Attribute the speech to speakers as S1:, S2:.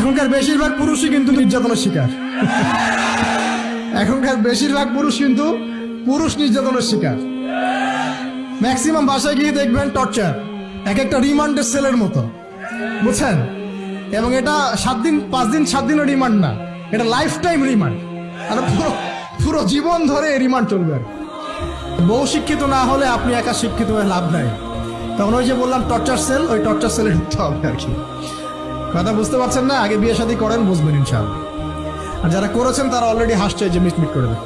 S1: এখনকার বেশিরভাগ পুরুষই কিন্তু নির্যাতনের শিকার। এখনকার বেশিরভাগ পুরুষ কিন্তু পুরুষ নির্যাতনের শিকার। ম্যাক্সিমাম বাসায় গিয়ে দেখবেন টর্চার এক একটা রিমান্ডের সেলের মতো। বুঝছেন? এবং এটা সাত দিন, পাঁচ দিন, সাত দিনের রিমান্ড না। এটা লাইফ টাইম রিমান্ড আর পুরো পুরো জীবন ধরে রিমান্ড চলবে। বউ শিক্ষিত না হলে আপনি একা শিক্ষিত হয়ে লাভ নাই। তখন ওই যে বললাম টর্চার সেল ওই টর্চার সেলে ঢুকতে হবে আর কি। কথা বুঝতে পারছেন না? আগে বিয়ে শাদী করেন, বুঝবেন ইনশাল্লাহ আর যারা করেছেন, তারা অলরেডি হাসছে যে মিটমিট করে দেয়